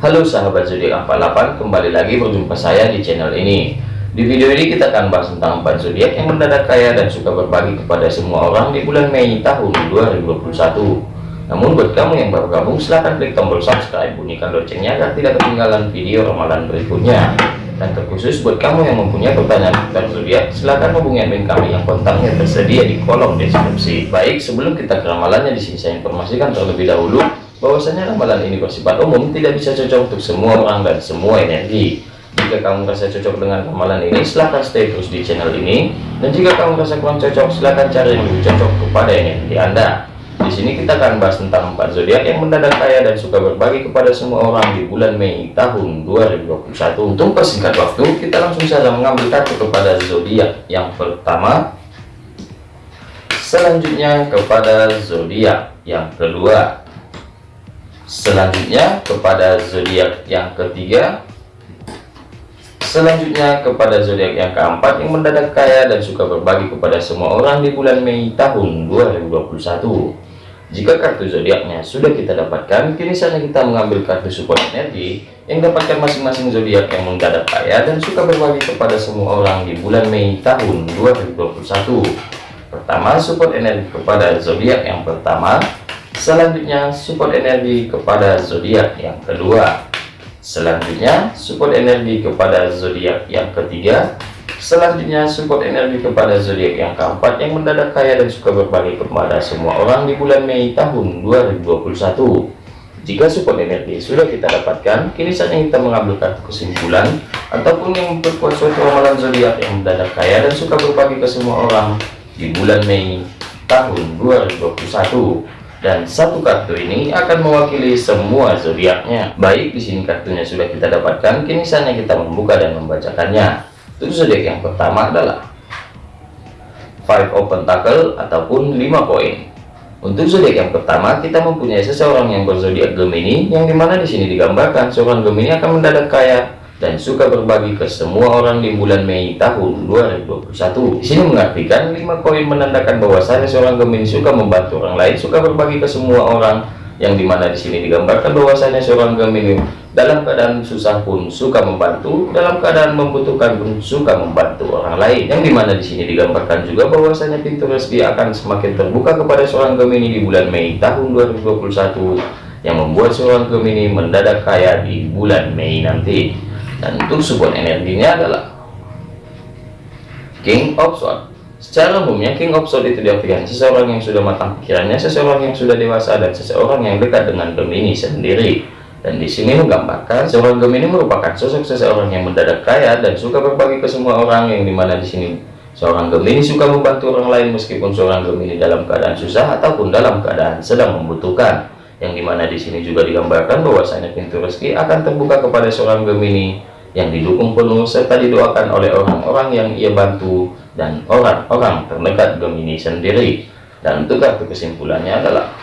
Halo sahabat zodiak 48, kembali lagi berjumpa saya di channel ini. Di video ini kita akan bahas tentang 4 zodiak yang mendadak kaya dan suka berbagi kepada semua orang di bulan Mei tahun 2021. Namun buat kamu yang baru gabung silahkan klik tombol subscribe, bunyikan loncengnya agar tidak ketinggalan video ramalan berikutnya. Dan terkhusus buat kamu yang mempunyai pertanyaan tentang zodiak, silahkan hubungi admin kami yang kontaknya tersedia di kolom deskripsi. Baik, sebelum kita ke ramalannya di sini saya informasikan terlebih dahulu bahwasanya ramalan ini bersifat umum tidak bisa cocok untuk semua orang dan semua energi. Jika kamu merasa cocok dengan ramalan ini silahkan stay terus di channel ini. Dan jika kamu merasa kurang cocok silahkan cari yang lebih cocok kepada energi anda. Di sini kita akan bahas tentang empat zodiak yang mendadak kaya dan suka berbagi kepada semua orang di bulan Mei tahun 2021 untuk persingkat waktu kita langsung saja mengambil kartu kepada zodiak yang pertama. Selanjutnya kepada zodiak yang kedua selanjutnya kepada zodiak yang ketiga. Selanjutnya kepada zodiak yang keempat yang mendadak kaya dan suka berbagi kepada semua orang di bulan Mei tahun 2021 jika kartu zodiaknya sudah kita dapatkan kini saatnya kita mengambil kartu support energi yang dapatkan masing-masing zodiak yang mendadak kaya dan suka berbagi kepada semua orang di bulan Mei tahun 2021 pertama support energi kepada zodiak yang pertama Selanjutnya support energi kepada zodiak yang kedua. Selanjutnya support energi kepada zodiak yang ketiga. Selanjutnya support energi kepada zodiak yang keempat yang mendadak kaya dan suka berbagi kepada semua orang di bulan Mei tahun 2021. Jika support energi sudah kita dapatkan, kini saatnya kita mengambil kartu kesimpulan ataupun yang memperkuat suatu ramalan zodiak yang mendadak kaya dan suka berbagi ke semua orang di bulan Mei tahun 2021 dan satu kartu ini akan mewakili semua zodiaknya. Baik, di sini kartunya sudah kita dapatkan, kini saatnya kita membuka dan membacakannya. Untuk zodiak yang pertama adalah Five of Pentacle ataupun 5 koin. Untuk zodiak yang pertama, kita mempunyai seseorang yang berzodiak Gemini, yang di mana di sini digambarkan seorang Gemini akan mendadak kaya dan suka berbagi ke semua orang di bulan Mei tahun 2021. Di sini mengartikan lima koin menandakan bahwasanya seorang Gemini suka membantu orang lain, suka berbagi ke semua orang, yang di mana di sini digambarkan bahwasanya seorang Gemini dalam keadaan susah pun suka membantu, dalam keadaan membutuhkan pun suka membantu orang lain. Yang di mana di sini digambarkan juga bahwasanya pintu rezeki akan semakin terbuka kepada seorang Gemini di bulan Mei tahun 2021 yang membuat seorang Gemini mendadak kaya di bulan Mei nanti dan untuk support energinya adalah King of Swords. Secara umumnya King of Swords itu diartikan seseorang yang sudah matang pikirannya seseorang yang sudah dewasa dan seseorang yang dekat dengan Gemini sendiri. Dan di sini menggambarkan seorang Gemini merupakan sosok seseorang yang mendadak kaya dan suka berbagi ke semua orang yang di mana di sini seorang Gemini suka membantu orang lain meskipun seorang Gemini dalam keadaan susah ataupun dalam keadaan sedang membutuhkan yang di mana di sini juga digambarkan bahwasanya pintu rezeki akan terbuka kepada seorang Gemini yang didukung penuh serta didoakan oleh orang-orang yang ia bantu dan orang-orang terdekat Gemini sendiri. Dan untuk kartu kesimpulannya adalah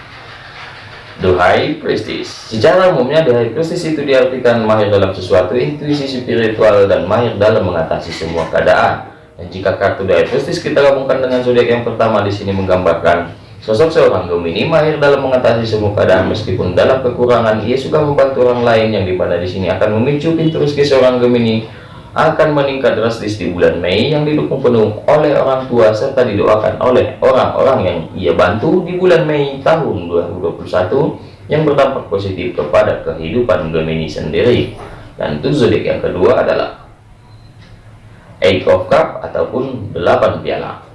High Priestess secara umumnya High Priestess itu diartikan mahir dalam sesuatu intuisi spiritual dan mahir dalam mengatasi semua keadaan. Dan jika kartu High Priestess kita gabungkan dengan zodiak yang pertama di sini menggambarkan Sosok seorang Gemini mahir dalam mengatasi semua keadaan meskipun dalam kekurangan ia suka membantu orang lain yang di mana di sini akan memicu pintu rezeki seorang Gemini akan meningkat drastis di bulan Mei yang didukung penuh oleh orang tua serta didoakan oleh orang-orang yang ia bantu di bulan Mei tahun 2021 yang berdampak positif kepada kehidupan Gemini sendiri. Dan zodiak yang kedua adalah Eight of Cup ataupun delapan piala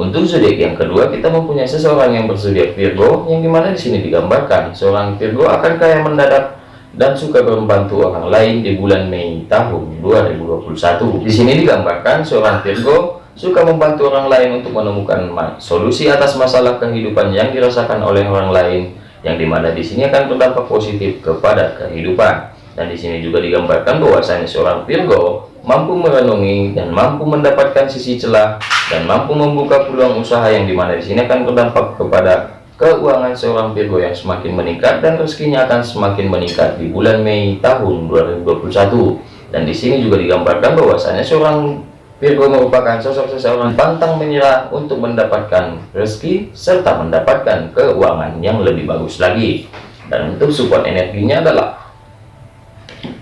untuk zodiak yang kedua, kita mempunyai seseorang yang berzodiak Virgo, yang di mana di sini digambarkan seorang Virgo akan kaya mendadak dan suka membantu orang lain di bulan Mei tahun 2021. Di sini digambarkan seorang Virgo suka membantu orang lain untuk menemukan solusi atas masalah kehidupan yang dirasakan oleh orang lain, yang di mana di sini akan berdampak positif kepada kehidupan. Dan di sini juga digambarkan bahwasanya seorang Virgo mampu merenungi dan mampu mendapatkan sisi celah dan mampu membuka peluang usaha yang di mana di sini akan berdampak kepada keuangan seorang Virgo yang semakin meningkat dan rezekinya akan semakin meningkat di bulan Mei tahun 2021 dan di sini juga digambarkan bahwasanya seorang Virgo merupakan sosok seseorang pantang menyerah untuk mendapatkan rezeki serta mendapatkan keuangan yang lebih bagus lagi dan untuk support energinya adalah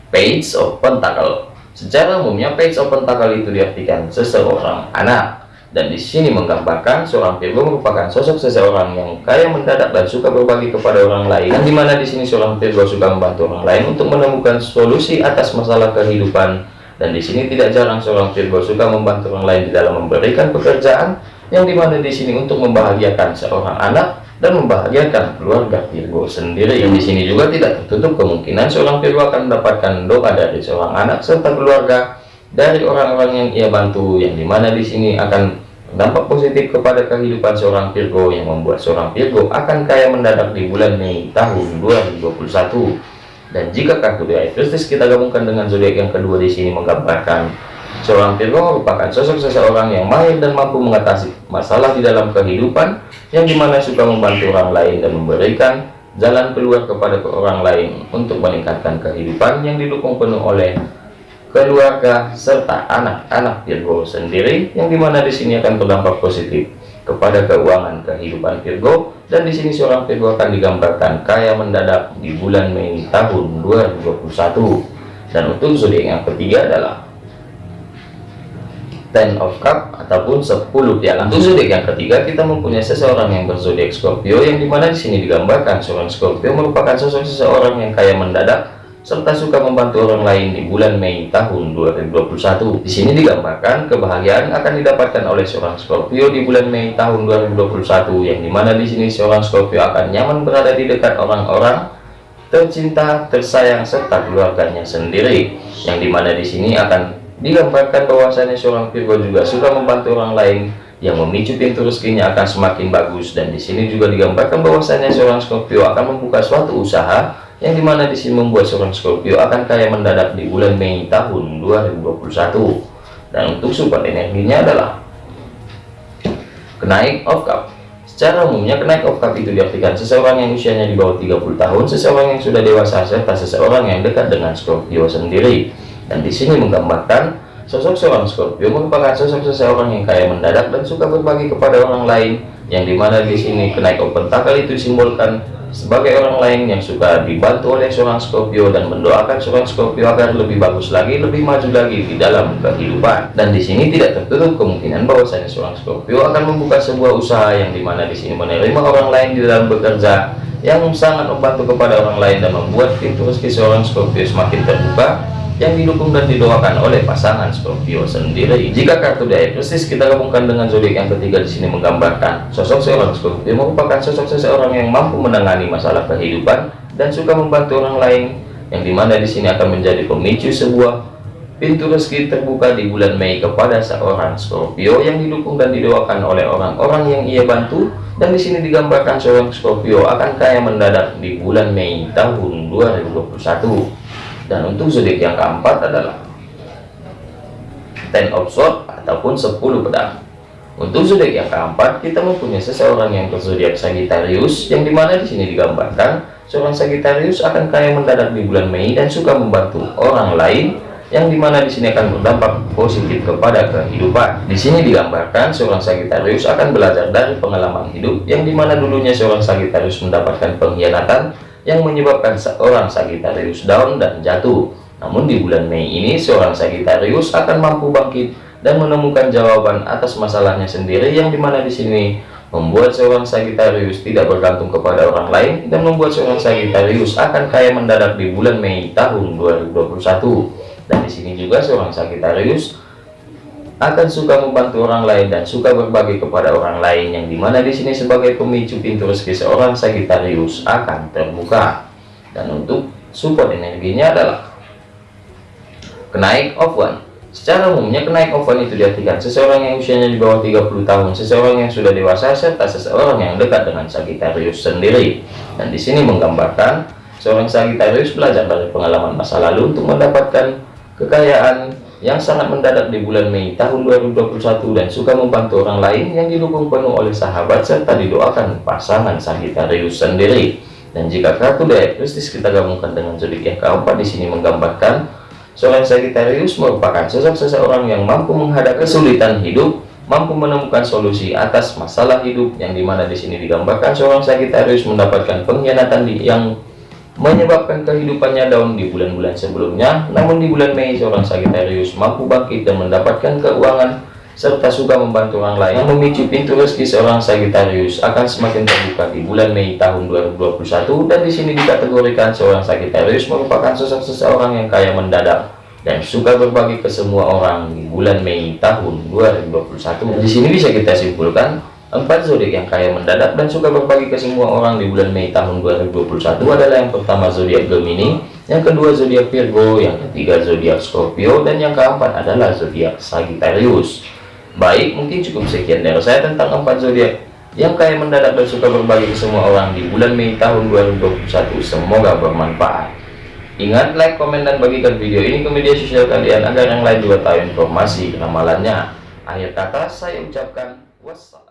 Page of Pentacle. Secara umumnya Page of Pentacle itu diartikan seseorang anak. Dan di sini menggambarkan seorang Virgo merupakan sosok seseorang yang kaya mendadak dan suka berbagi kepada orang lain. Dan di mana di sini seorang Virgo suka membantu orang lain untuk menemukan solusi atas masalah kehidupan. Dan di sini tidak jarang seorang Virgo suka membantu orang lain di dalam memberikan pekerjaan. Yang di mana di sini untuk membahagiakan seorang anak dan membahagiakan keluarga Virgo sendiri. Yang di sini juga tidak tertutup kemungkinan seorang Virgo akan mendapatkan doa dari seorang anak serta keluarga dari orang-orang yang ia bantu yang di mana di sini akan dampak positif kepada kehidupan seorang Virgo yang membuat seorang Virgo akan kaya mendadak di bulan Mei tahun 2021 dan jika kartu Christus kita gabungkan dengan zodiak yang kedua di sini menggambarkan seorang Virgo merupakan sosok seseorang yang mahir dan mampu mengatasi masalah di dalam kehidupan yang di mana suka membantu orang lain dan memberikan jalan keluar kepada orang lain untuk meningkatkan kehidupan yang didukung penuh oleh keluarga serta anak-anak Virgo sendiri yang di mana di sini akan berdampak positif kepada keuangan kehidupan Virgo. Dan di sini seorang Virgo akan digambarkan kaya mendadak di bulan Mei tahun 2021 dan untuk zodiak yang ketiga adalah Ten of Cup ataupun 10 piala. Untuk zodiak yang ketiga kita mempunyai seseorang yang berzodiak Scorpio yang di mana di sini digambarkan seorang Scorpio merupakan sosok seseorang yang kaya mendadak serta suka membantu orang lain di bulan Mei tahun 2021. Di sini digambarkan kebahagiaan akan didapatkan oleh seorang Scorpio di bulan Mei tahun 2021 yang di mana di sini seorang Scorpio akan nyaman berada di dekat orang-orang tercinta, tersayang serta keluarganya sendiri yang di mana di sini akan digambarkan bahwasanya seorang Virgo juga suka membantu orang lain yang memicu pintu rezekinya akan semakin bagus. Dan di sini juga digambarkan bahwasanya seorang Scorpio akan membuka suatu usaha yang di mana di sini membuat seorang Scorpio akan kaya mendadak di bulan Mei tahun 2021 dan untuk support energinya adalah kenaik of cup. Secara umumnya kenaik of cup itu diartikan seseorang yang usianya di bawah 30 tahun seseorang yang sudah dewasa serta seseorang yang dekat dengan Scorpio sendiri dan di sini menggambarkan sosok seorang Scorpio merupakan sosok seseorang yang kaya mendadak dan suka berbagi kepada orang lain yang di mana di sini kenaik of pentacle itu simbolkan sebagai orang lain yang suka dibantu oleh seorang Scorpio dan mendoakan seorang Scorpio agar lebih bagus lagi, lebih maju lagi di dalam kehidupan. Dan di sini tidak tertutup kemungkinan bahwasanya seorang Scorpio akan membuka sebuah usaha yang di mana di sini menerima orang lain di dalam bekerja yang sangat membantu kepada orang lain dan membuat pintu rezeki seorang Scorpio semakin terbuka yang didukung dan didoakan oleh pasangan Scorpio sendiri. Jika kartu diagnosis kita gabungkan dengan zodiak yang ketiga di sini menggambarkan sosok seorang Scorpio merupakan sosok seseorang yang mampu menangani masalah kehidupan dan suka membantu orang lain, yang di mana di sini akan menjadi pemicu sebuah pintu rezeki terbuka di bulan Mei kepada seorang Scorpio yang didukung dan didoakan oleh orang-orang yang ia bantu dan di sini digambarkan seorang Scorpio akan kaya mendadak di bulan Mei tahun 2021 dan untuk zodiak yang keempat adalah ten of sword ataupun 10 pedang untuk zodiak yang keempat kita mempunyai seseorang yang berzodiak Sagittarius yang di mana di sini digambarkan seorang Sagittarius akan kaya mendadak di bulan Mei dan suka membantu orang lain yang di mana di sini akan berdampak positif kepada kehidupan. Di sini digambarkan seorang Sagittarius akan belajar dari pengalaman hidup yang di mana dulunya seorang Sagittarius mendapatkan pengkhianatan yang menyebabkan seorang Sagittarius down dan jatuh. Namun di bulan Mei ini seorang Sagittarius akan mampu bangkit dan menemukan jawaban atas masalahnya sendiri yang di mana di sini membuat seorang Sagittarius tidak bergantung kepada orang lain dan membuat seorang Sagittarius akan kaya mendadak di bulan Mei tahun 2021 dan di sini juga seorang Sagittarius akan suka membantu orang lain dan suka berbagi kepada orang lain yang di mana di sini sebagai pemicu pintu rezeki seorang Sagittarius akan terbuka. Dan untuk support energinya adalah kenaik of one secara umumnya kenaik of one itu diartikan seseorang yang usianya di bawah 30 tahun seseorang yang sudah dewasa serta seseorang yang dekat dengan Sagittarius sendiri. Dan di sini menggambarkan seorang Sagittarius belajar dari pengalaman masa lalu untuk mendapatkan kekayaan yang sangat mendadak di bulan Mei tahun 2021 dan suka membantu orang lain yang didukung penuh oleh sahabat serta didoakan pasangan Sagittarius sendiri. Dan jika kartu Diagnostis kita gabungkan dengan zodiak yang keempat di sini menggambarkan seorang Sagittarius merupakan sosok seseorang yang mampu menghadapi kesulitan hidup, mampu menemukan solusi atas masalah hidup yang di mana di sini digambarkan seorang Sagittarius mendapatkan pengkhianatan yang menyebabkan kehidupannya down di bulan-bulan sebelumnya. Namun di bulan Mei seorang Sagittarius mampu bangkit dan mendapatkan keuangan serta suka membantu orang lain yang memicu pintu rezeki seorang Sagittarius akan semakin terbuka di bulan Mei tahun 2021 dan di sini dikategorikan seorang Sagittarius merupakan sosok seseorang yang kaya mendadak dan suka berbagi ke semua orang di bulan Mei tahun 2021 di sini bisa kita simpulkan empat zodiak yang kaya mendadak dan suka berbagi ke semua orang di bulan Mei tahun 2021 adalah yang pertama zodiak Gemini yang kedua zodiak Virgo yang ketiga zodiak Scorpio dan yang keempat adalah zodiak Sagittarius Baik, mungkin cukup sekian dari saya tentang empat zodiak yang kaya mendadak dan suka berbagi ke semua orang di bulan Mei tahun 2021. Semoga bermanfaat. Ingat, like, komen, dan bagikan video ini ke media sosial kalian agar yang lain juga tahu informasi ramalannya. Akhir kata, saya ucapkan wassalam.